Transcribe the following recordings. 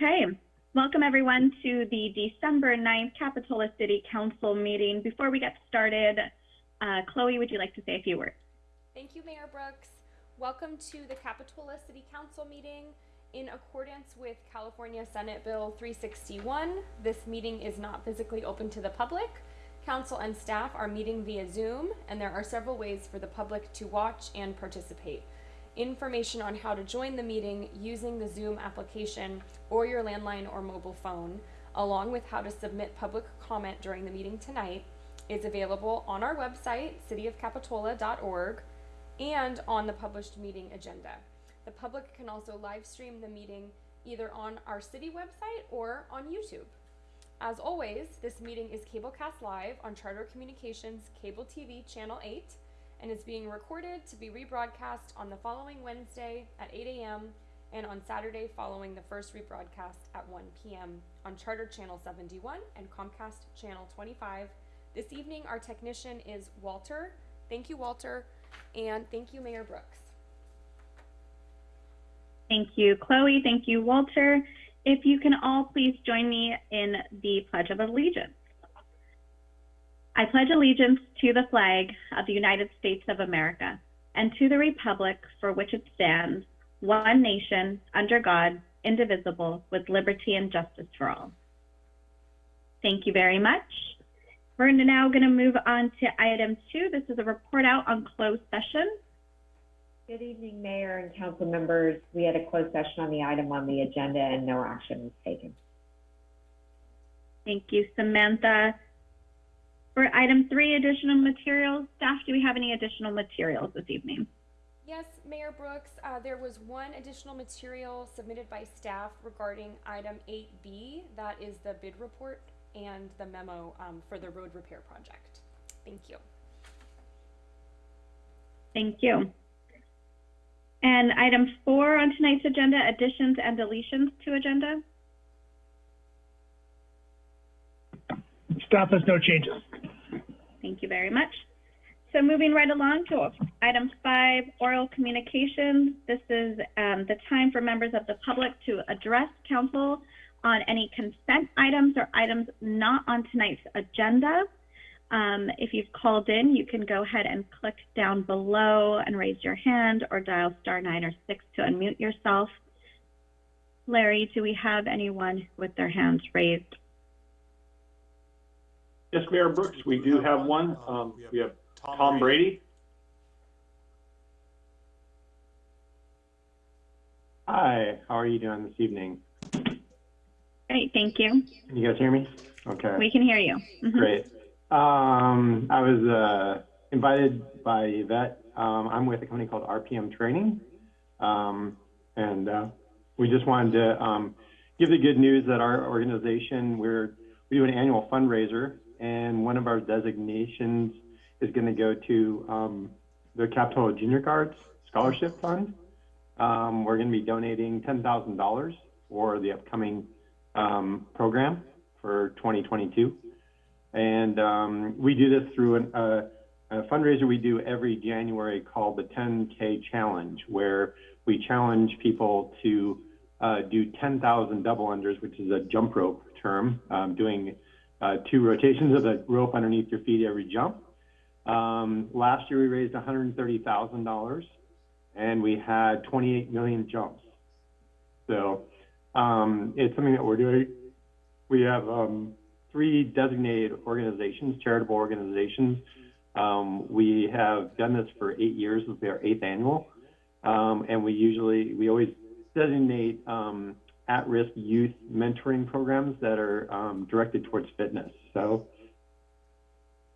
Okay, welcome everyone to the December 9th Capitola City Council meeting. Before we get started, uh, Chloe, would you like to say a few words? Thank you, Mayor Brooks. Welcome to the Capitola City Council meeting. In accordance with California Senate Bill 361, this meeting is not physically open to the public. Council and staff are meeting via Zoom, and there are several ways for the public to watch and participate. Information on how to join the meeting using the Zoom application or your landline or mobile phone, along with how to submit public comment during the meeting tonight, is available on our website, cityofcapitola.org, and on the published meeting agenda. The public can also live stream the meeting either on our city website or on YouTube. As always, this meeting is cablecast live on Charter Communications Cable TV Channel 8 and is being recorded to be rebroadcast on the following Wednesday at 8 a.m. and on Saturday following the first rebroadcast at 1 p.m. on Charter Channel 71 and Comcast Channel 25. This evening, our technician is Walter. Thank you, Walter, and thank you, Mayor Brooks. Thank you, Chloe. Thank you, Walter. If you can all please join me in the Pledge of Allegiance. I pledge allegiance to the flag of the United States of America and to the republic for which it stands, one nation, under God, indivisible, with liberty and justice for all. Thank you very much. We're now going to move on to item two. This is a report out on closed session. Good evening, Mayor and council members. We had a closed session on the item on the agenda and no action was taken. Thank you, Samantha. For item three, additional materials, staff, do we have any additional materials this evening? Yes, Mayor Brooks, uh, there was one additional material submitted by staff regarding item 8B. That is the bid report and the memo um, for the road repair project. Thank you. Thank you. And item four on tonight's agenda, additions and deletions to agenda. Staff has no changes. Thank you very much. So moving right along to item five, oral communications. This is um, the time for members of the public to address council on any consent items or items not on tonight's agenda. Um, if you've called in, you can go ahead and click down below and raise your hand or dial star nine or six to unmute yourself. Larry, do we have anyone with their hands raised? Yes, Mayor Brooks, we do have one. Um, we have Tom Brady. Hi, how are you doing this evening? Great, thank you. Can you guys hear me? Okay, We can hear you. Mhm. great. Um, I was uh, invited by Yvette. Um, I'm with a company called RPM Training. Um, and uh, we just wanted to um, give the good news that our organization, we're, we do an annual fundraiser, and one of our designations is going to go to um, the Capitola Junior Guards Scholarship Fund. Um, we're going to be donating $10,000 for the upcoming um, program for 2022. And um, we do this through an, uh, a fundraiser we do every January called the 10K Challenge, where we challenge people to uh, do 10,000 double unders, which is a jump rope term, um, doing uh, two rotations of the rope underneath your feet every jump. Um, last year we raised $130,000 and we had 28 million jumps. So um, it's something that we're doing. We have um, three designated organizations, charitable organizations. Um, we have done this for eight years. This will be our eighth annual. Um, and we usually, we always designate um, at-risk youth mentoring programs that are um, directed towards fitness. So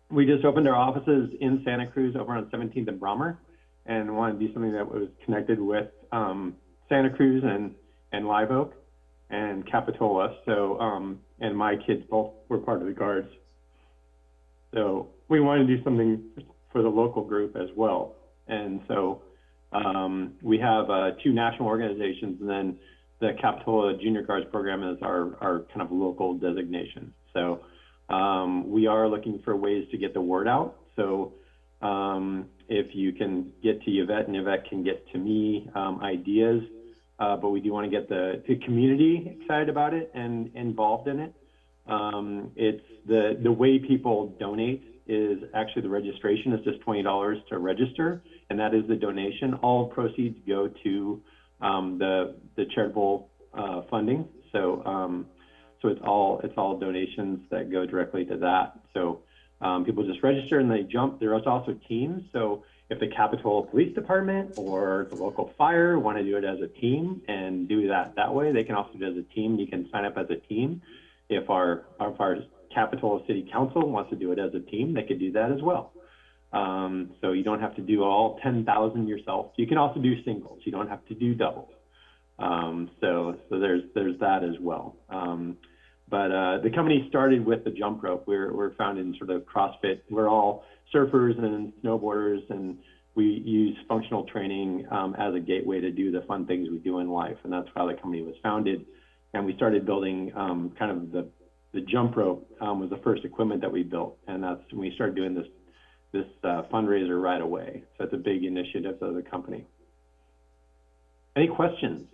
we just opened our offices in Santa Cruz over on 17th and Brommer and wanted to do something that was connected with um, Santa Cruz and, and Live Oak and Capitola. So, um, and my kids both were part of the guards. So we wanted to do something for the local group as well. And so um, we have uh, two national organizations and then the Capitola Junior Guards program is our, our kind of local designation. So um, we are looking for ways to get the word out. So um, if you can get to Yvette and Yvette can get to me um, ideas uh, but we do want to get the, the community excited about it and involved in it. Um, it's the, the way people donate is actually the registration is just $20 to register, and that is the donation. All proceeds go to um, the, the charitable uh, funding. So, um, so it's all it's all donations that go directly to that. So um, people just register and they jump. There's also teams. So if the Capitol Police Department or the local fire want to do it as a team and do that that way, they can also do it as a team. You can sign up as a team. If our, if our Capitol City Council wants to do it as a team, they could do that as well. Um, so you don't have to do all 10,000 yourself. You can also do singles. You don't have to do doubles. Um, so, so there's, there's that as well. Um, but uh, the company started with the jump rope. We're, we're founded in sort of CrossFit. We're all surfers and snowboarders, and we use functional training um, as a gateway to do the fun things we do in life. And that's how the company was founded. And we started building um, kind of the, the jump rope um, was the first equipment that we built. And that's when we started doing this, this uh, fundraiser right away. So it's a big initiative of the company. Any questions?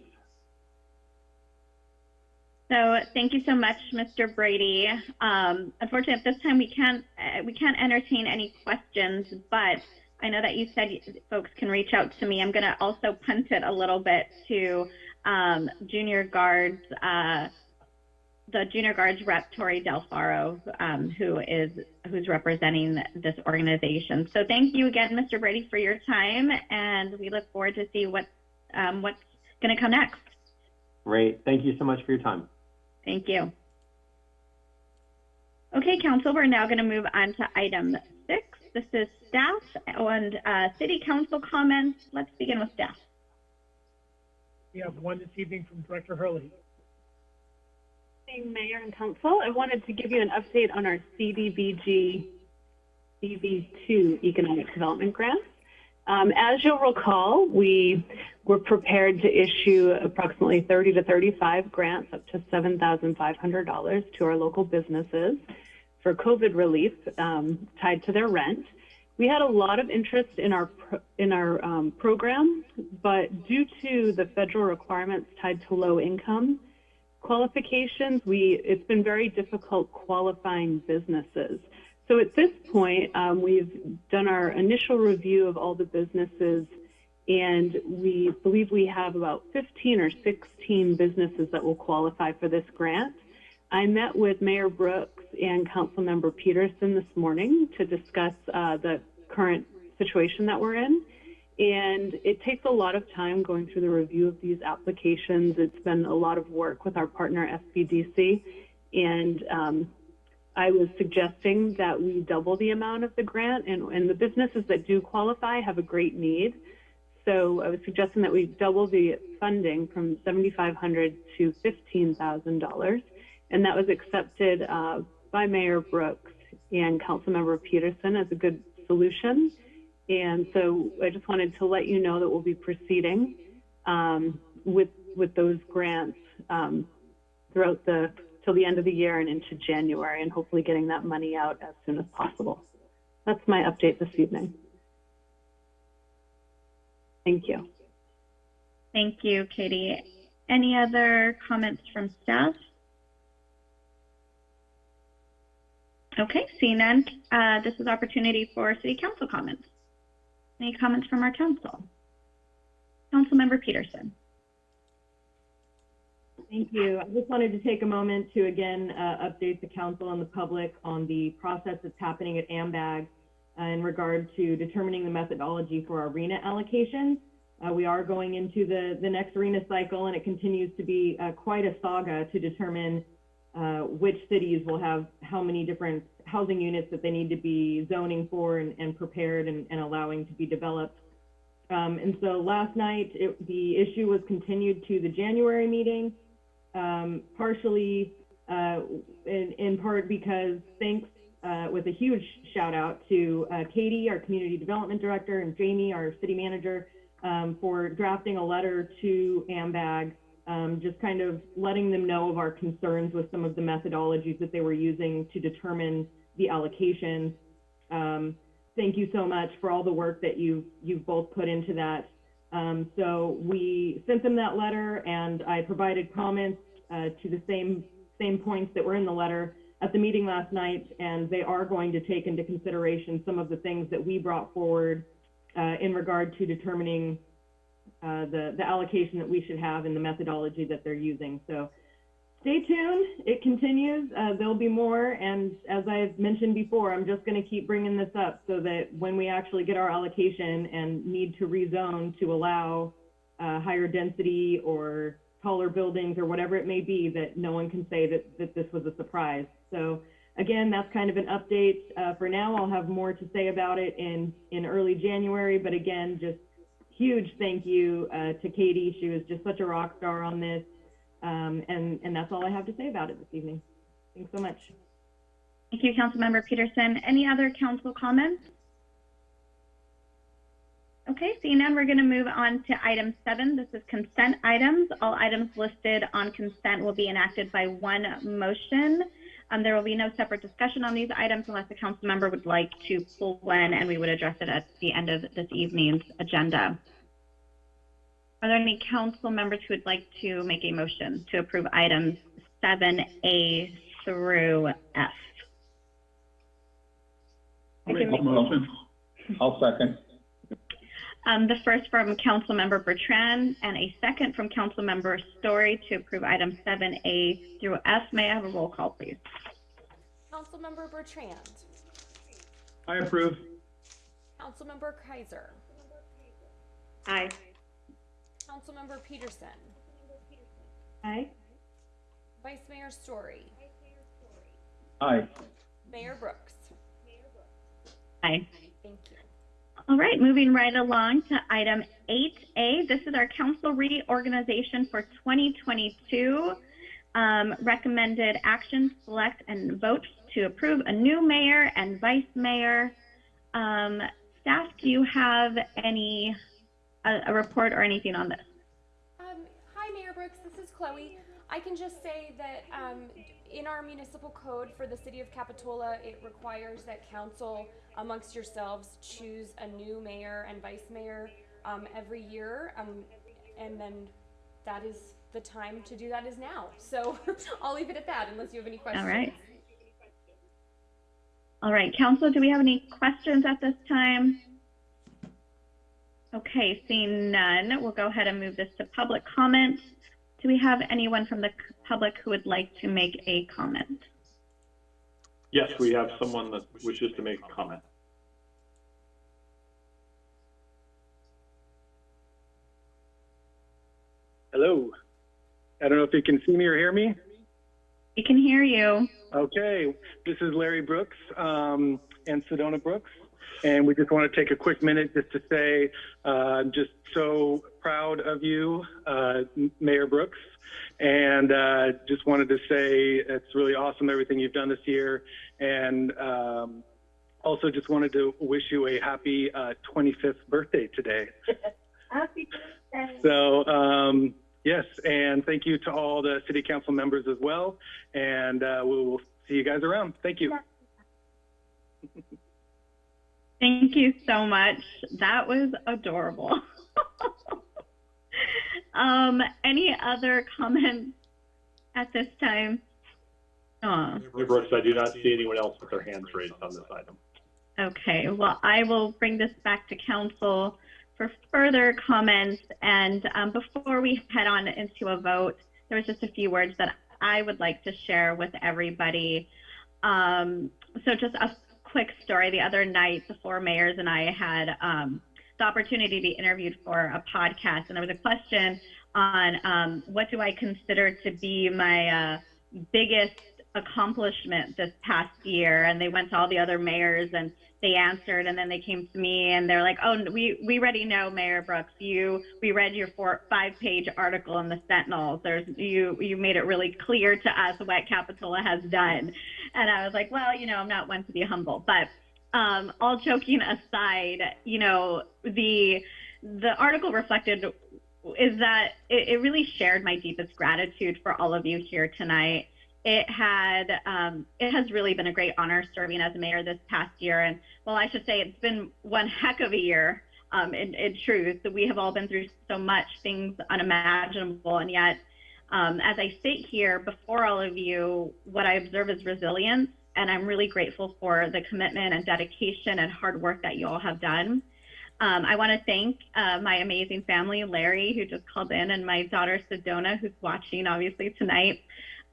So thank you so much, Mr. Brady. Um, unfortunately, at this time we can't uh, we can't entertain any questions, but I know that you said folks can reach out to me. I'm going to also punt it a little bit to um, junior guards, uh, the junior guards rep Tori Del Faro, um, who is who's representing this organization. So thank you again, Mr. Brady, for your time, and we look forward to see what um, what's going to come next. Great. Thank you so much for your time. Thank you. Okay, Council, we're now going to move on to item six. This is staff and uh, city council comments. Let's begin with staff. We have one this evening from Director Hurley. Mayor and Council. I wanted to give you an update on our CDBG CV2 Economic Development Grant. Um, as you'll recall, we were prepared to issue approximately 30 to 35 grants up to $7,500 to our local businesses for COVID relief um, tied to their rent. We had a lot of interest in our in our um, program, but due to the federal requirements tied to low income qualifications, we it's been very difficult qualifying businesses. So at this point, um, we've done our initial review of all the businesses, and we believe we have about 15 or 16 businesses that will qualify for this grant. I met with Mayor Brooks and Councilmember Petersen this morning to discuss uh, the current situation that we're in. And it takes a lot of time going through the review of these applications. It's been a lot of work with our partner, SBDC. And um, I was suggesting that we double the amount of the grant, and, and the businesses that do qualify have a great need. So I was suggesting that we double the funding from 7,500 to $15,000, and that was accepted uh, by Mayor Brooks and Councilmember Petersen as a good solution. And so I just wanted to let you know that we'll be proceeding um, with with those grants um, throughout the till the end of the year and into January, and hopefully getting that money out as soon as possible. That's my update this evening. Thank you. Thank you, Katie. Any other comments from staff? Okay, seeing none, uh, this is opportunity for city council comments. Any comments from our council? Councilmember Petersen. Thank you. I just wanted to take a moment to again uh, update the council and the public on the process that's happening at AMBAG uh, in regard to determining the methodology for our RHNA allocations. Uh, we are going into the, the next RHNA cycle and it continues to be uh, quite a saga to determine uh, which cities will have how many different housing units that they need to be zoning for and, and prepared and, and, allowing to be developed. Um, and so last night, it, the issue was continued to the January meeting um, partially uh, in, in, part because thanks uh, with a huge shout out to uh, Katie, our community development director, and Jamie, our city manager, um, for drafting a letter to AMBAG, um, just kind of letting them know of our concerns with some of the methodologies that they were using to determine the allocations. Um, thank you so much for all the work that you've, you've both put into that. Um, so we sent them that letter and I provided comments, uh, to the same, same points that were in the letter at the meeting last night, and they are going to take into consideration some of the things that we brought forward, uh, in regard to determining, uh, the, the allocation that we should have and the methodology that they're using. So stay tuned. It continues. Uh, there'll be more. And as I've mentioned before, I'm just going to keep bringing this up so that when we actually get our allocation and need to rezone to allow uh, higher density or taller buildings or whatever it may be, that no one can say that, that this was a surprise. So again, that's kind of an update. Uh, for now, I'll have more to say about it in, in early January. But again, just huge thank you uh, to Katie. She was just such a rock star on this. Um, and, and that's all I have to say about it this evening. Thanks so much. Thank you, Councilmember Petersen. Any other council comments? Okay, seeing none, we're going to move on to item seven. This is consent items. All items listed on consent will be enacted by one motion. Um, there will be no separate discussion on these items unless the council member would like to pull one, and we would address it at the end of this evening's agenda. Are there any council members who would like to make a motion to approve items 7A through F? I can make- motion. I'll second. Um, the first from Councilmember Bertrand and a second from Councilmember Storey to approve items 7A through F. May I have a roll call, please? Councilmember Bertrand, I approve. Councilmember Keiser, Aye. Councilmember Petersen, Aye. Vice Mayor Storey, Aye. Mayor Brooks. Aye. Thank you. All right, moving right along to item 8A. This is our council reorganization for 2022. Um, recommended action, select and vote to approve a new mayor and vice mayor. Um, staff, do you have any, a, a report or anything on this? Um, hi, Mayor Brooks. This is Chloe. I can just say that um, in our municipal code for the city of Capitola, it requires that council, amongst yourselves, choose a new mayor and vice mayor um, every year. Um, and then that is the time to do that is now. So I'll leave it at that unless you have any questions. All right. All right, council, do we have any questions at this time? Okay, seeing none, we'll go ahead and move this to public comment. Do we have anyone from the public who would like to make a comment? Yes, we have someone that wishes to make a comment. Hello. I don't know if you can see me or hear me. We can hear you. Okay, this is Larry Brooks um, and Sedona Brooks, and we just want to take a quick minute just to say uh, I'm just so proud of you, uh, Mayor Brooks, and uh, just wanted to say it's really awesome everything you've done this year, and um, also just wanted to wish you a happy uh, 25th birthday today. Happy birthday. So, um, yes, and thank you to all the city council members as well. And uh, we will see you guys around. Thank you. Thank you so much. That was adorable. um, any other comments at this time? Aw. Brooks, I do not see anyone else with their hands raised on this item. Okay, well, I will bring this back to council for further comments. And um, before we head on into a vote, there was just a few words that I would like to share with everybody. Um, so just a quick story. The other night, the four mayors and I had um, the opportunity to be interviewed for a podcast, and there was a question on um, what do I consider to be my uh, biggest accomplishment this past year and they went to all the other mayors and they answered and then they came to me and they're like oh we we already know mayor brooks. You we read your four five page article in the sentinel there's you you made it really clear to us what capitola has done. And i was like well you know i'm not one to be humble. But um, all joking aside you know the the article reflected is that it, it really shared my deepest gratitude for all of you here tonight it had um, it has really been a great honor serving as mayor this past year and well i should say it's been one heck of a year Um, in, in truth, we have all been through so much, things unimaginable, and yet, um, as I sit here before all of you, what I observe is resilience, and I'm really grateful for the commitment and dedication and hard work that you all have done. Um, I want to thank uh, my amazing family, Larry, who just called in, and my daughter, Sedona, who's watching obviously tonight.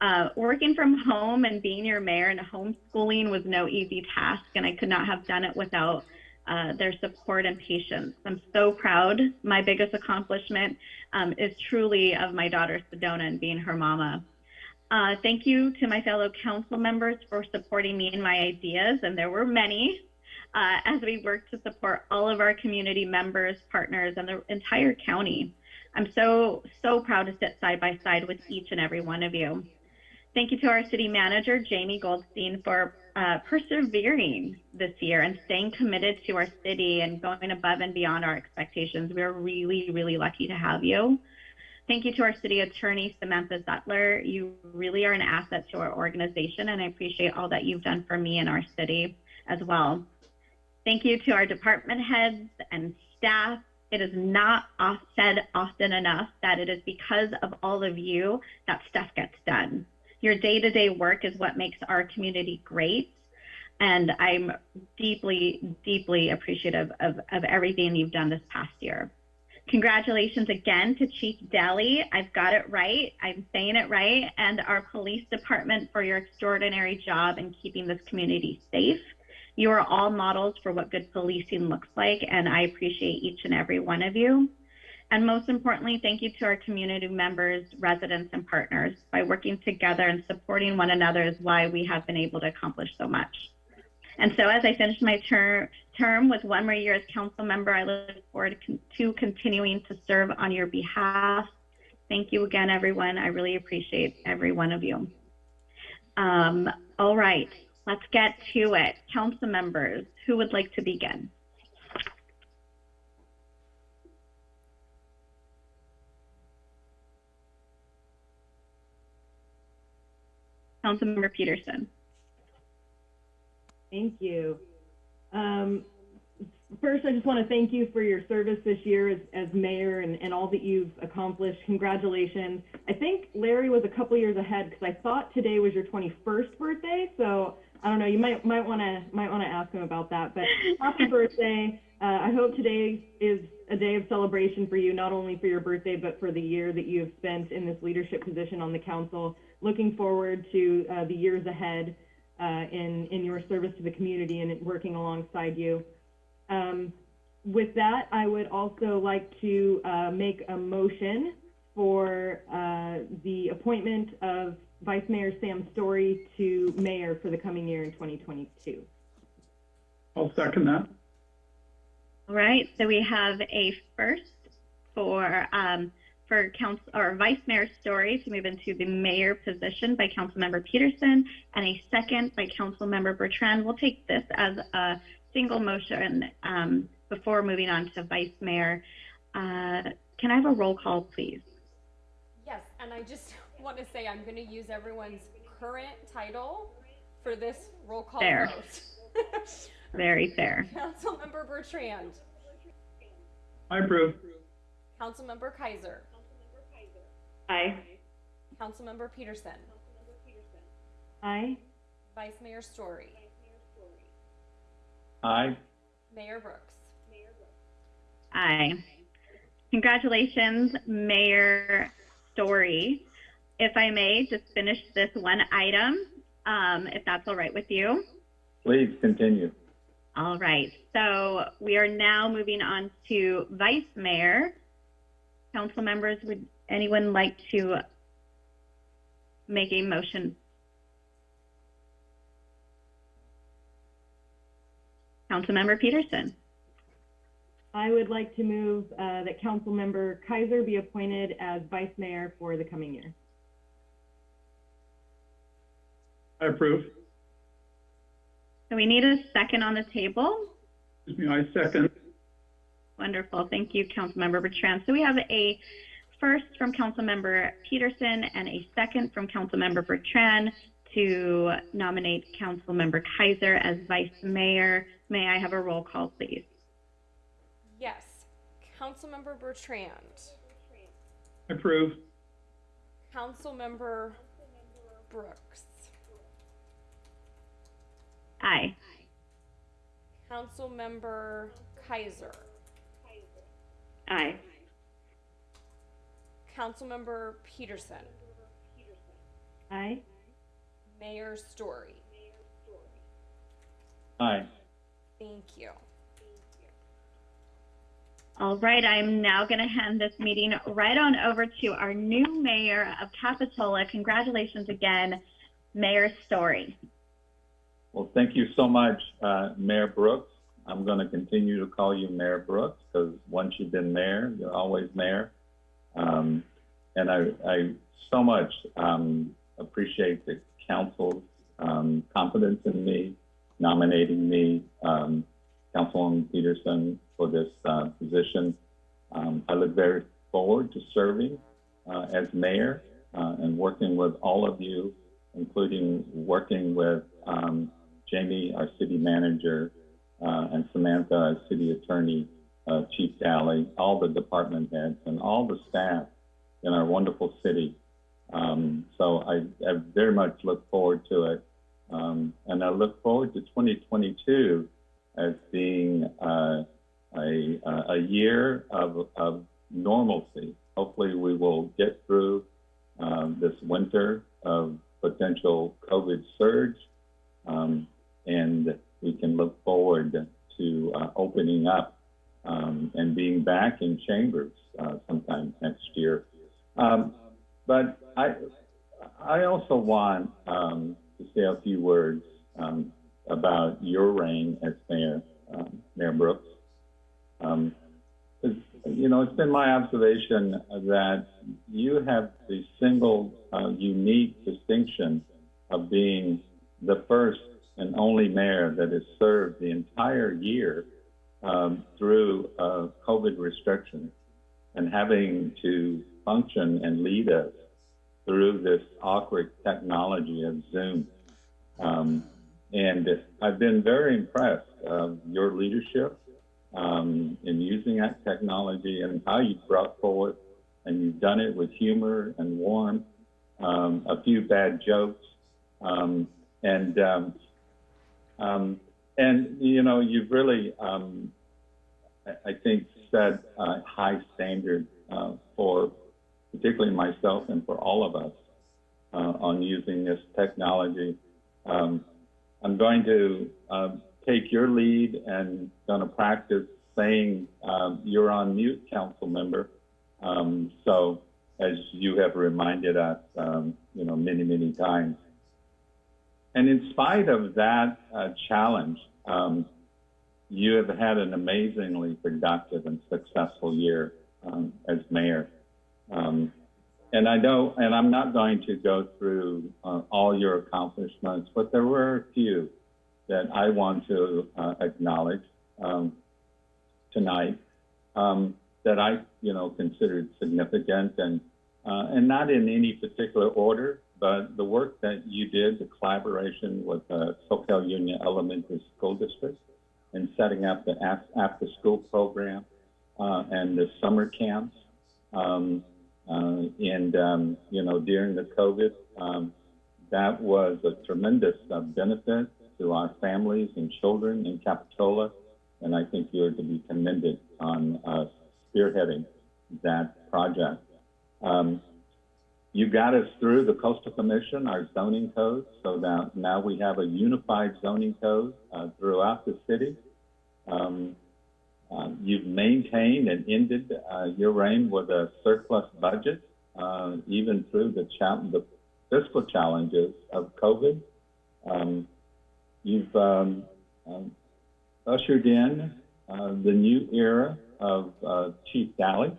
Uh, working from home and being your mayor and homeschooling was no easy task, and I could not have done it without uh, their support and patience. I'm so proud. My biggest accomplishment um, is truly of my daughter, Sedona, and being her mama. Uh, thank you to my fellow council members for supporting me and my ideas, and there were many uh, as we work to support all of our community members, partners, and the entire county. I'm so, so proud to sit side by side with each and every one of you. Thank you to our city manager, Jamie Goldstein, for uh, persevering this year and staying committed to our city and going above and beyond our expectations. We're really, really lucky to have you. Thank you to our city attorney, Samantha Zutler. You really are an asset to our organization, and I appreciate all that you've done for me and our city as well. Thank you to our department heads and staff. It is not said often enough that it is because of all of you that stuff gets done. Your day to day work is what makes our community great. And I'm deeply, deeply appreciative of, of everything you've done this past year. Congratulations again to Chief Deli. I've got it right. I'm saying it right. And our police department for your extraordinary job in keeping this community safe. You are all models for what good policing looks like, and I appreciate each and every one of you. And most importantly, thank you to our community members, residents, and partners. By working together and supporting one another is why we have been able to accomplish so much. And so as I finish my ter term with one more year as council member, I look forward to, con to continuing to serve on your behalf. Thank you again, everyone. I really appreciate every one of you. Um, all right, let's get to it. Council members, who would like to begin? Councilmember Petersen. Thank you. Um, first, I just want to thank you for your service this year as, as mayor and, and all that you've accomplished. Congratulations. I think Larry was a couple years ahead because I thought today was your 21st birthday. So I don't know. You might might want to might want to ask him about that. But happy birthday. Uh, I hope today is a day of celebration for you, not only for your birthday, but for the year that you have spent in this leadership position on the council. Looking forward to uh, the years ahead uh, in, in your service to the community and working alongside you. Um, with that, I would also like to uh, make a motion for uh, the appointment of Vice Mayor Sam Storey to mayor for the coming year in 2022. I'll second that. All right, so we have a first for um, for council or Vice Mayor Storey to move into the mayor position by Councilmember Petersen, and a second by Councilmember Bertrand. We'll take this as a single motion um, before moving on to Vice Mayor. Uh, can I have a roll call, please? Yes, and I just want to say I'm going to use everyone's current title for this roll call Fair. vote. Very fair. Councilmember Bertrand, I approve. Councilmember Keiser, Aye. Councilmember Petersen, Aye. Vice Mayor Storey, Aye. Mayor Brooks. Aye. Congratulations, Mayor Storey. If I may, just finish this one item, um, if that's all right with you. Please continue. All right, so we are now moving on to Vice Mayor. Council members, would anyone like to make a motion? Councilmember Petersen. I would like to move uh, that Councilmember Keiser be appointed as Vice Mayor for the coming year. I approve. So we need a second on the table. Excuse me, I second. Wonderful. Thank you, Councilmember Bertrand. So we have a first from Councilmember Petersen and a second from Councilmember Bertrand to nominate Councilmember Keiser as Vice Mayor. May I have a roll call, please? Yes. Councilmember Bertrand. Approve. Councilmember Brooks. Aye. Councilmember Keiser. Aye. Councilmember Petersen. Aye. Mayor Storey. Aye. Thank you. All right, I'm now going to hand this meeting right on over to our new mayor of Capitola. Congratulations again, Mayor Storey. Well, thank you so much, uh, Mayor Brooks. I'm going to continue to call you Mayor Brooks because once you've been mayor, you're always mayor. Um, and I, I so much um, appreciate the council's um, confidence in me, nominating me, um, Councilwoman Petersen, for this uh, position. Um, I look very forward to serving uh, as mayor uh, and working with all of you, including working with um, Jamie, our city manager, uh, and Samantha, our city attorney, uh, Chief Daly, all the department heads, and all the staff in our wonderful city. Um, so I, I very much look forward to it. Um, and I look forward to 2022 as being uh, a, a year of, of normalcy. Hopefully, we will get through um, this winter of potential COVID surge, um, and we can look forward to uh, opening up um, and being back in chambers uh, sometime next year. Um, but I, I also want um, to say a few words um, about your reign as mayor, um, Mayor Brooks. Um, you know, it's been my observation that you have the single uh, unique distinction of being the first and only mayor that has served the entire year um, through uh, COVID restrictions and having to function and lead us through this awkward technology of Zoom. Um, and I've been very impressed of your leadership um, in using that technology and how you brought forward, and you've done it with humor and warmth, um, a few bad jokes, um, and um, and you know you've really, um, I, think, set a high standard uh, for particularly myself and for all of us uh, on using this technology. Um, I'm going to um, take your lead and going to practice saying um, you're on mute, council member. Um, so as you have reminded us, you know, many, many times. And in spite of that uh, challenge, um, you have had an amazingly productive and successful year um, as mayor. Um, and I know, and I'm not going to go through uh, all your accomplishments, but there were a few that I want to uh, acknowledge um, tonight um, that I, you know, considered significant and uh, and not in any particular order, work that you did, the collaboration with the Soquel Union Elementary School District in setting up the after-school program uh, and the summer camps. Um, uh, and, um, you know, during the COVID, um, that was a tremendous uh, benefit to our families and children in Capitola. And I think you're to be commended on uh, spearheading that project. You got us through the Coastal Commission, our zoning code, so that now we have a unified zoning code uh, throughout the city. Um, uh, you've maintained and ended uh, your reign with a surplus budget, uh, even through the, the fiscal challenges of COVID. Um, you've um, um, ushered in uh, the new era of uh, Chief Daly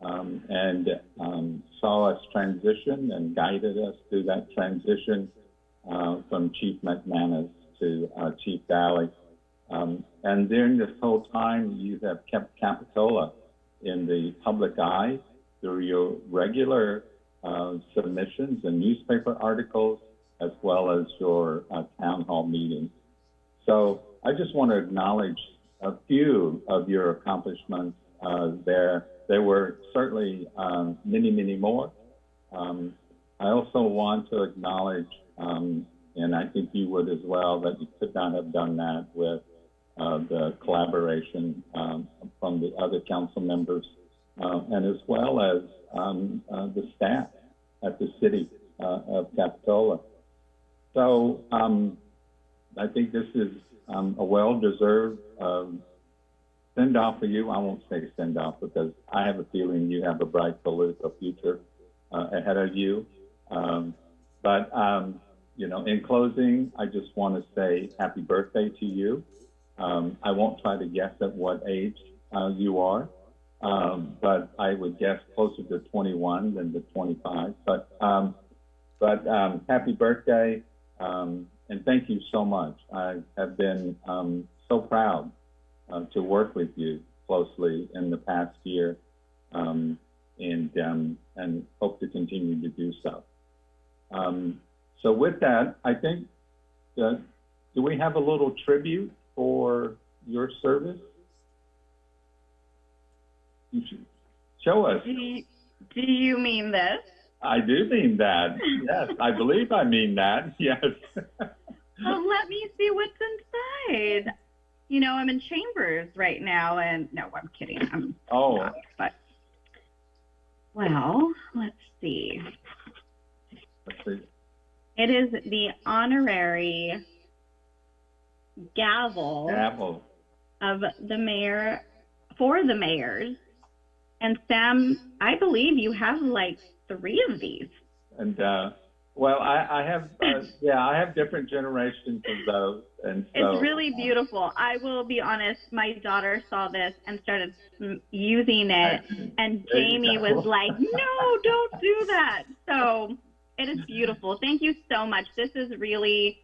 um, and um, saw us transition and guided us through that transition uh, from Chief McManus to Chief Daly. Um, and during this whole time, you have kept Capitola in the public eye through your regular uh, submissions and newspaper articles, as well as your uh, town hall meetings. So I just want to acknowledge a few of your accomplishments uh, there. There were certainly um, many, many more. Um, I also want to acknowledge, um, and I think you would as well, that you could not have done that with uh, the collaboration um, from the other council members, uh, and as well as um, uh, the staff at the city uh, of Capitola. So um, I think this is a well-deserved um, send-off for you. I won't say send-off because I have a feeling you have a bright political future uh, ahead of you. Um, but um, you know, in closing, I just want to say happy birthday to you. Um, I won't try to guess at what age uh, you are, um, but I would guess closer to 21 than to 25. But um, but um, happy birthday, and thank you so much. I have been so proud uh, to work with you closely in the past year, um, and um, and hope to continue to do so. Um, so with that, I think, uh, do we have a little tribute for your service? You should show us. Do you, do you mean this? I do mean that. Yes, I believe I mean that. Yes. Well, let me see what's inside. You know, I'm in chambers right now, and no, I'm kidding. I'm Oh, not, but well, let's see. let's see. It is the honorary gavel Apple. of the mayor for the mayors. And Sam, I believe you have like three of these. And, uh, well, I, I have, uh, yeah, I have different generations of those. And so. It's really beautiful. I will be honest, my daughter saw this and started using it, and Jamie was like, no, don't do that. So it is beautiful. Thank you so much. This is really,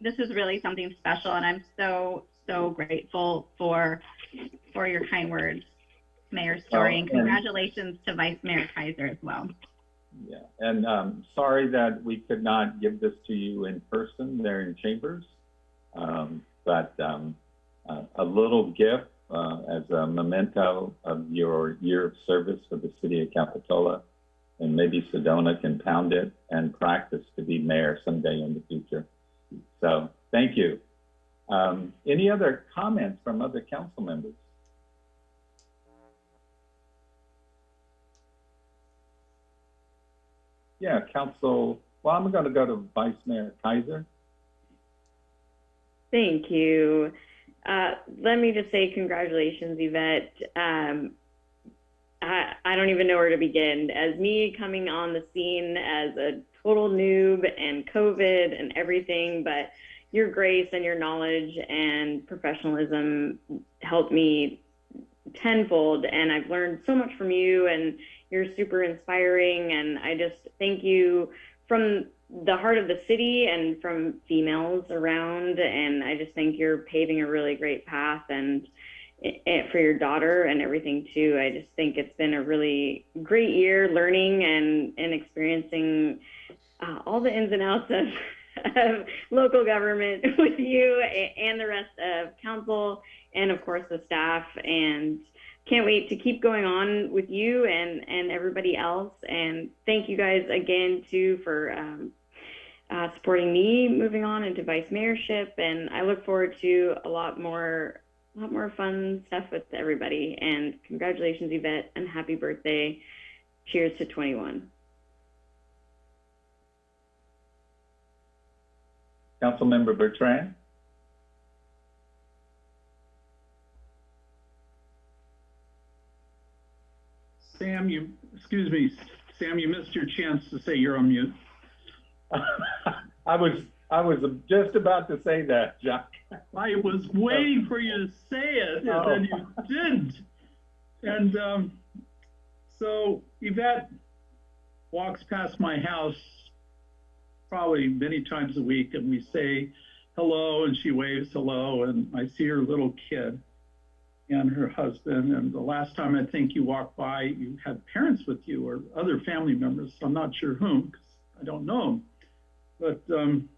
this is really something special, and I'm so, so grateful for, for your kind words, Mayor Storey, Oh, and- congratulations to Vice Mayor Keiser as well. Yeah, and um, sorry that we could not give this to you in person there in Chambers, um, but um, a little gift uh, as a memento of your year of service for the city of Capitola, and maybe Sedona can pound it and practice to be mayor someday in the future. So thank you. Um, any other comments from other council members? Yeah, Council, well, I'm going to go to Vice Mayor Keiser. Thank you. Uh, let me just say congratulations, Yvette. Um, I, I don't even know where to begin. As me coming on the scene as a total noob and COVID and everything, but your grace and your knowledge and professionalism helped me tenfold. And I've learned so much from you, and you're super inspiring. And I just thank you from the heart of the city and from females around. And I just think you're paving a really great path and for your daughter and everything too. I just think it's been a really great year learning and, and experiencing uh, all the ins and outs of, of local government with you and the rest of council and of course the staff and can't wait to keep going on with you and and everybody else. And thank you guys again too for um, uh, supporting me moving on into vice mayorship. And i look forward to a lot more a lot more fun stuff with everybody. And congratulations yvette and happy birthday. Cheers to 21 Councilmember Bertrand? Sam, you, excuse me, Sam, you missed your chance to say you're on mute. I was, I was just about to say that, Jacques. I was waiting for you to say it, and then you didn't. And um, so Yvette walks past my house probably many times a week, and we say hello, and she waves hello, and I see her little kid and her husband. And the last time I think you walked by, you had parents with you or other family members. I'm not sure whom, because I don't know. But um,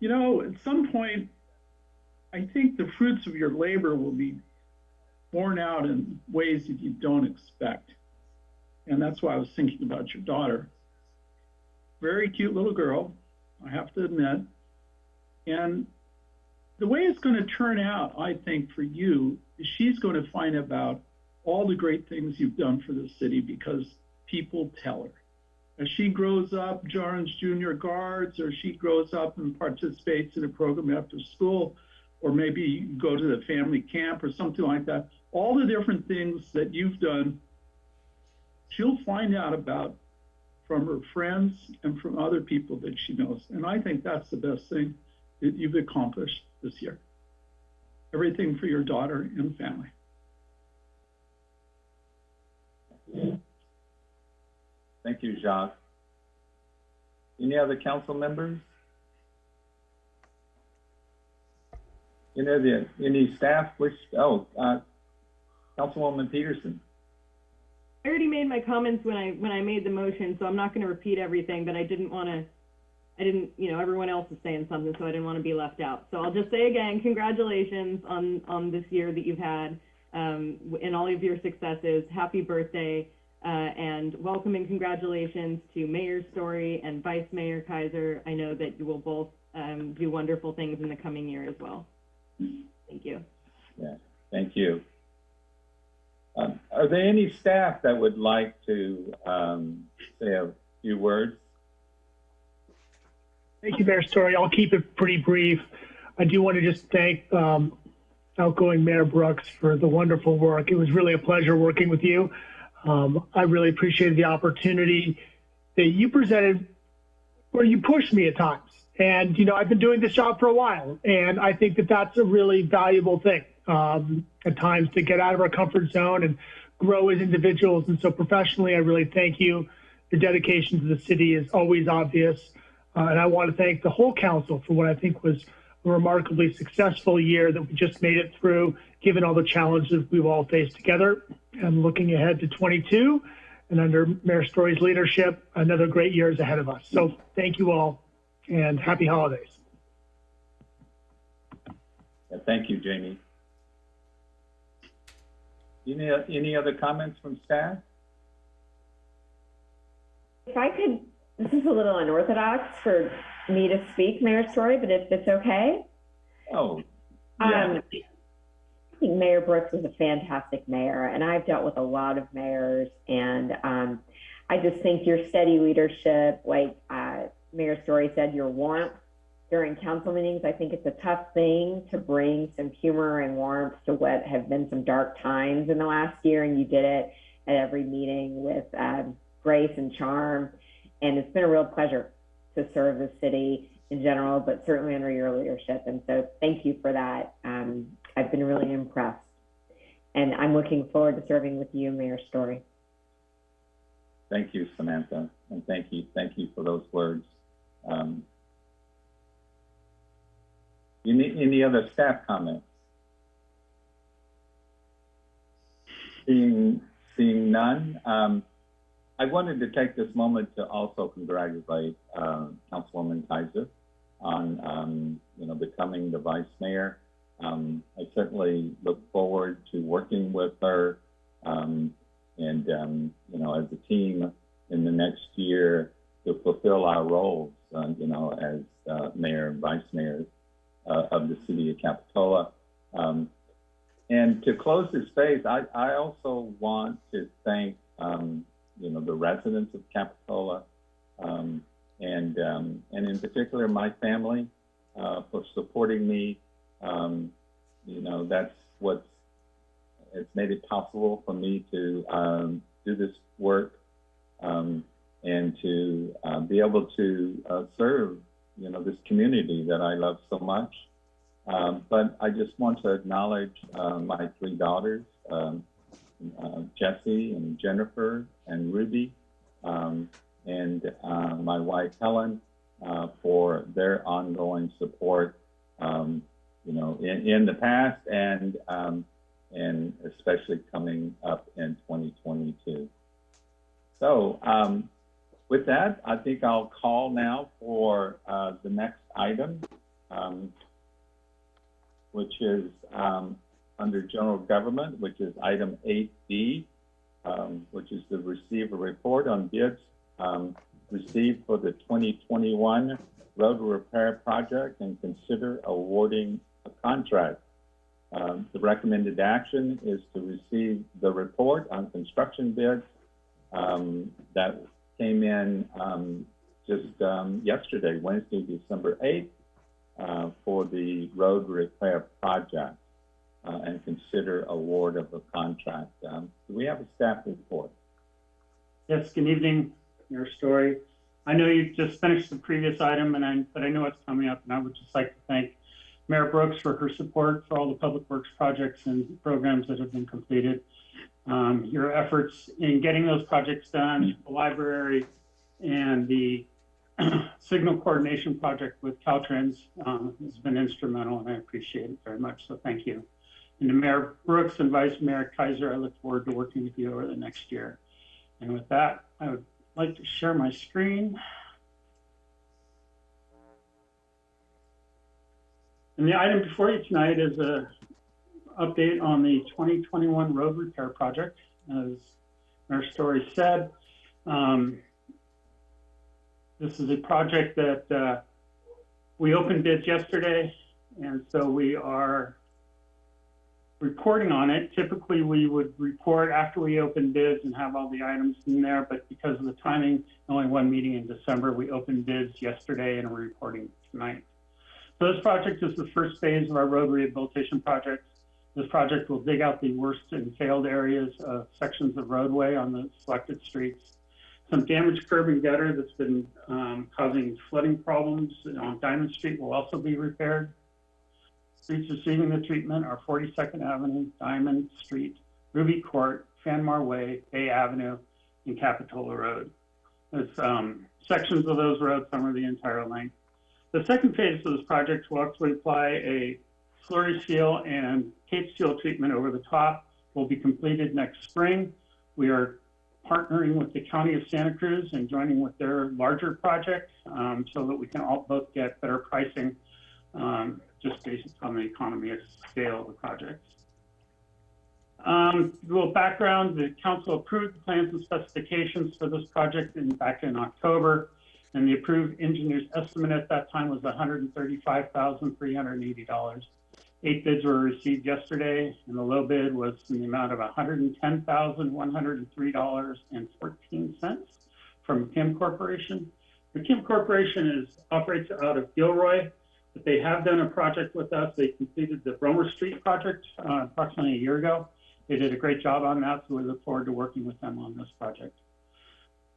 you know, at some point, I think the fruits of your labor will be borne out in ways that you don't expect. And that's why I was thinking about your daughter. Very cute little girl, I have to admit. And the way it's going to turn out, I think, for you is she's going to find about all the great things you've done for the city because people tell her. As she grows up, joins junior guards, or she grows up and participates in a program after school, or maybe you go to the family camp or something like that, all the different things that you've done, she'll find out about from her friends and from other people that she knows. And I think that's the best thing that you've accomplished this year. Everything for your daughter and family. Thank you, Jacques. Any other council members? Any other, any staff wish, oh, uh, Councilwoman Petersen. I already made my comments when I, when I made the motion, so I'm not gonna repeat everything, but I didn't wanna, I didn't, you know, everyone else is saying something, so I didn't wanna be left out. So I'll just say again, congratulations on, on this year that you've had, um, and all of your successes. Happy birthday, uh, and welcome and congratulations to Mayor Storey and Vice Mayor Keiser. I know that you will both, um, do wonderful things in the coming year as well. Thank you. Yeah, thank you. Um, are there any staff that would like to, um, say a few words? Thank you, Mayor Storey. I'll keep it pretty brief. I do want to just thank um, outgoing Mayor Brooks for the wonderful work. It was really a pleasure working with you. Um, I really appreciated the opportunity that you presented where you pushed me at times. And, you know, I've been doing this job for a while, and I think that that's a really valuable thing um, at times to get out of our comfort zone and grow as individuals. And so professionally, I really thank you. Your dedication to the city is always obvious. Uh, and I want to thank the whole council for what I think was a remarkably successful year that we just made it through, given all the challenges we've all faced together. And looking ahead to 22, and under Mayor Storey's leadership, another great year is ahead of us. So thank you all, and happy holidays. Yeah, Thank you, Jamie. Any, any other comments from staff? If I could, this is a little unorthodox for me to speak, Mayor Storey, but if it's okay. Oh, yeah. Um, I think Mayor Brooks is a fantastic mayor, and I've dealt with a lot of mayors, and um, I just think your steady leadership, like uh, Mayor Storey said, your warmth during council meetings. I think it's a tough thing to bring some humor and warmth to what have been some dark times in the last year, and you did it at every meeting with um, grace and charm, and it's been a real pleasure to serve the city in general, but certainly under your leadership. And so thank you for that. Um, I've been really impressed. And I'm looking forward to serving with you, Mayor Storey. Thank you, Samantha, and thank you, thank you for those words. Um, any, any other staff comments? Seeing, seeing none, um, I wanted to take this moment to also congratulate, uh, Councilwoman Keiser on, um, you know, becoming the vice mayor. Um, I certainly look forward to working with her, um, and, um, you know, as a team in the next year to fulfill our roles, uh, you know, as, uh, mayor and vice mayor, uh, of the city of Capitola. Um, and to close this space, I, I also want to thank, um, you know, the residents of Capitola, um, and, um, and in particular my family, uh, for supporting me. Um, you know, that's what's, it's made it possible for me to, um, do this work, um, and to, uh, be able to, uh, serve, you know, this community that I love so much. Um, but I just want to acknowledge, uh, my three daughters, um, uh, Jessie and Jennifer and Ruby, um, and uh, my wife Helen uh, for their ongoing support, um, you know, in, in the past and um, and especially coming up in 2022. So um, with that, I think I'll call now for uh, the next item. Um, which is um, under general government, which is item 8D, um, which is to receive a report on bids um, received for the 2021 road repair project and consider awarding a contract. Um, the recommended action is to receive the report on construction bids um, that came in um, just um, yesterday, Wednesday, December 8th, uh, for the road repair project uh, and consider award of a contract. Um, do we have a staff report? Yes, good evening, Mayor Storey. I know you just finished the previous item, and I, but I know it's coming up, and I would just like to thank Mayor Brooks for her support for all the public works projects and programs that have been completed. Um, your efforts in getting those projects done, the library and the signal coordination project with Caltrans um, has been instrumental, and I appreciate it very much. So thank you. And to Mayor Brooks and Vice Mayor Keiser, I look forward to working with you over the next year. And with that, I would like to share my screen. And the item before you tonight is a update on the 2021 road repair project. As our story said, um, this is a project that uh, we opened bids yesterday, and so we are reporting on it. Typically, we would report after we open bids and have all the items in there, but because of the timing, only one meeting in December, we opened bids yesterday and we're reporting tonight. So this project is the first phase of our road rehabilitation project. This project will dig out the worst and failed areas of sections of roadway on the selected streets. Some damaged curb and gutter that's been um, causing flooding problems on Diamond Street will also be repaired. Streets receiving the treatment are 42nd Avenue, Diamond Street, Ruby Court, Fanmar Way, Bay Avenue, and Capitola Road. There's um, sections of those roads, some are the entire length. The second phase of this project will actually apply a slurry seal and cape seal treatment over the top. Will be completed next spring. We are partnering with the County of Santa Cruz and joining with their larger project um, so that we can all both get better pricing um, just based on the economy of scale of the project. Um, a little background, the council approved the plans and specifications for this project in, back in October, and the approved engineer's estimate at that time was $135,380. Eight bids were received yesterday, and the low bid was in the amount of $110,103.14 from Kim Corporation. The Kim Corporation is operates out of Gilroy, they have done a project with us. They completed the Brommer Street project uh, approximately a year ago. They did a great job on that, so we look forward to working with them on this project.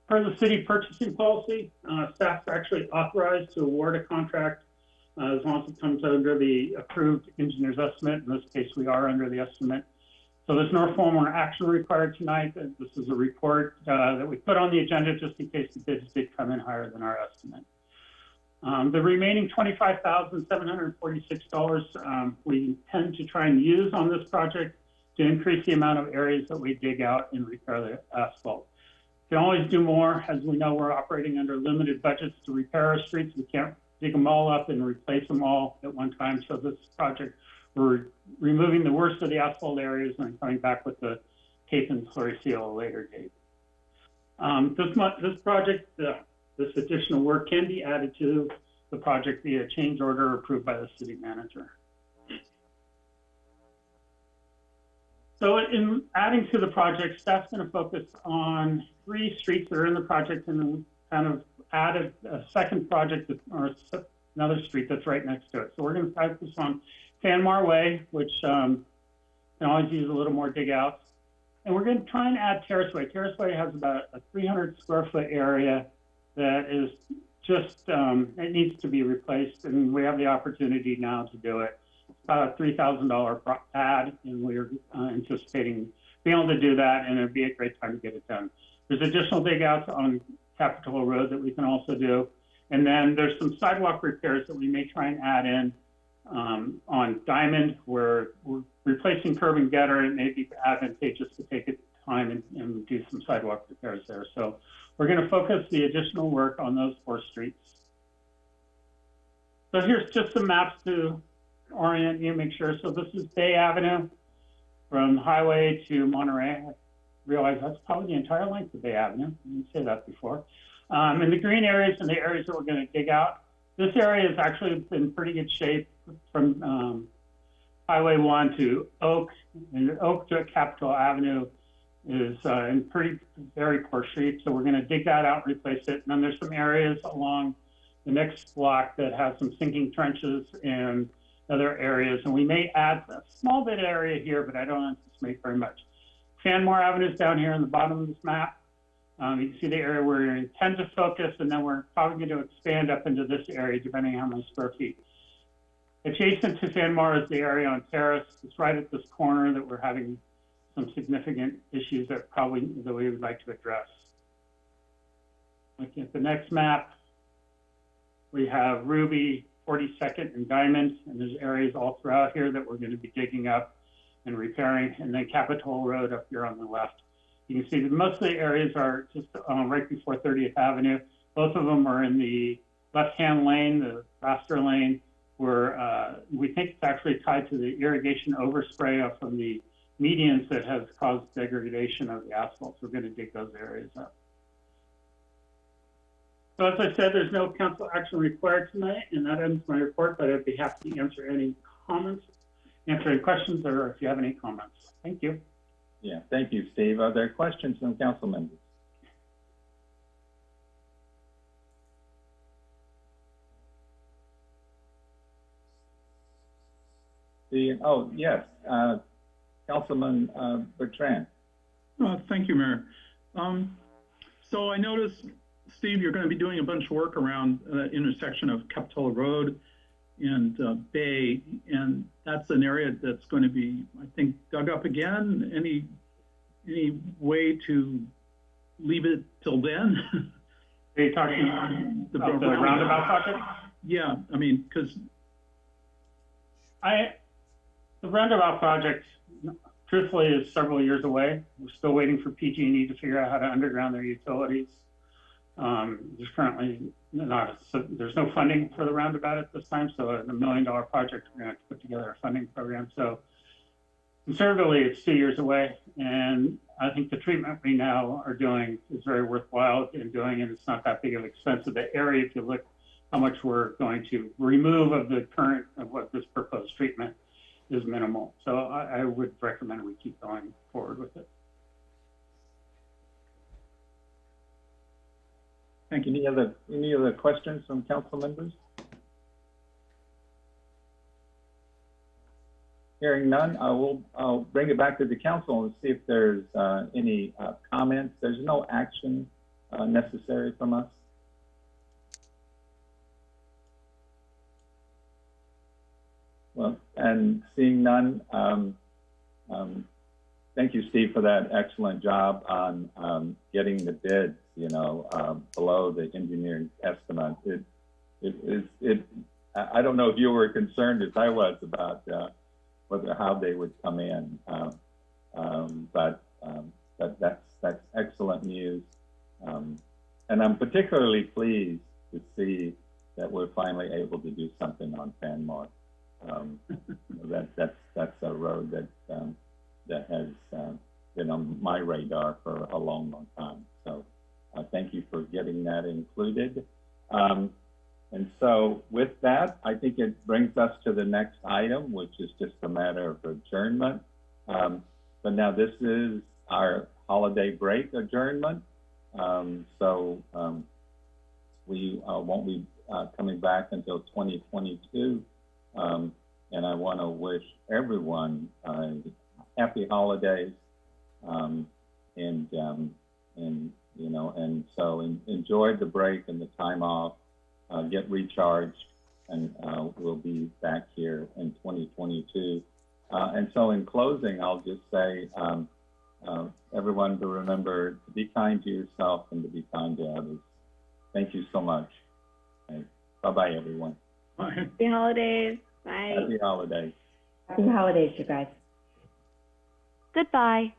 Per the city purchasing policy, uh, staff are actually authorized to award a contract uh, as long as it comes under the approved engineer's estimate. In this case, we are under the estimate. So there's no formal action required tonight. This is a report uh, that we put on the agenda just in case the bids did come in higher than our estimate. Um, the remaining $25,746 um, we intend to try and use on this project to increase the amount of areas that we dig out and repair the asphalt. We can always do more. As we know, we're operating under limited budgets to repair our streets. We can't dig them all up and replace them all at one time. So this project, we're removing the worst of the asphalt areas and coming back with the cape and slurry seal later date. Um, this, this project, uh, this additional work can be added to the project via change order approved by the city manager. So in adding to the project, staff's going to focus on three streets that are in the project and then kind of added a second project or another street that's right next to it. So we're going to focus on Fanmar Way, which um, can always use a little more dig outs. And we're going to try and add Terrace Way. Terrace Way has about a 300 square foot area that is just, um, it needs to be replaced, and we have the opportunity now to do it. It's about a $3,000 pad and we're uh, anticipating being able to do that, and it'd be a great time to get it done. There's additional dig outs on Capitol Road that we can also do. And then there's some sidewalk repairs that we may try and add in um, on Diamond, where we're replacing curb and gutter. It may be advantageous to take it time and, and do some sidewalk repairs there. So we're going to focus the additional work on those four streets. So here's just some maps to orient you, make sure. So this is Bay Avenue from Highway to Monterey. I realize that's probably the entire length of Bay Avenue. I didn't say that before. Um, and the green areas and the areas that we're going to dig out. This area has actually in pretty good shape from um, Highway 1 to Oak, and Oak to Capitol Avenue is uh, in pretty very poor shape. So we're going to dig that out, and replace it. And then there's some areas along the next block that have some sinking trenches and other areas. And we may add a small bit of area here, but I don't anticipate very much. Fanmar Avenue is down here in the bottom of this map. Um, you can see the area where we intend to focus, and then we're probably going to expand up into this area, depending on how many square feet. Adjacent to Fanmar is the area on Terrace. It's right at this corner that we're having some significant issues that probably that we would like to address. Looking at the next map, we have Ruby, 42nd, and Diamond, and there's areas all throughout here that we're going to be digging up and repairing, and then Capitol Road up here on the left. You can see that most of the areas are just um, right before 30th Avenue. Both of them are in the left-hand lane, the faster lane, where uh, we think it's actually tied to the irrigation overspray from the medians that has caused degradation of the asphalt. So we're going to dig those areas up. So as I said, there's no council action required tonight, and that ends my report, but I'd be happy to answer any comments, answer any questions, or if you have any comments. Thank you. Yeah, thank you, Steve. Are there questions from council members? The, oh, yes, uh, Councilman, uh, Bertrand. Uh, thank you, Mayor. Um, so I noticed, Steve, you're going to be doing a bunch of work around the intersection of Capitola Road and uh, Bay, and that's an area that's going to be, I think, dug up again. Any any way to leave it till then? Are you talking The about the roundabout project? yeah, I mean, because I, the roundabout project, truthfully, is several years away. We're still waiting for PG&E to figure out how to underground their utilities. Um, there's currently not, so there's no funding for the roundabout at this time, so a million dollar project, we're gonna have to put together a funding program. So conservatively, it's two years away, and I think the treatment we now are doing is very worthwhile in doing, and it's not that big of an expense of the area. If you look how much we're going to remove of the current of what this proposed treatment is minimal. So I, I would recommend we keep going forward with it. Thank you. Any other, any other questions from council members? Hearing none, I will, I'll bring it back to the council and see if there's, uh, any, uh, comments. There's no action, uh, necessary from us. Well, and seeing none, um, um, thank you, Steve, for that excellent job on, um, getting the bids, you know, um, below the engineering estimate. It, it is, it, I don't know if you were concerned as I was about, uh, whether, how they would come in. Um, um, but, that, that's, that's excellent news. And I'm particularly pleased to see that we're finally able to do something on Fanmar. Um, that, that's, that's a road that, um, that has, uh, been on my radar for a long, long time. So, uh, thank you for getting that included. Um, and so with that, I think it brings us to the next item, which is just a matter of adjournment. Um, but now this is our holiday break adjournment. Um, so, we, uh, won't be, uh, coming back until 2022. Um, and I want to wish everyone, uh, happy holidays. Um, and, um, and, you know, and so en- enjoy the break and the time off, uh, get recharged, and, uh, we'll be back here in 2022. Uh, and so in closing, I'll just say, um, uh, everyone to remember to be kind to yourself and to be kind to others. Thank you so much. Bye-bye, everyone. Happy holidays. Bye. Happy holidays. Happy holidays, you guys. Goodbye.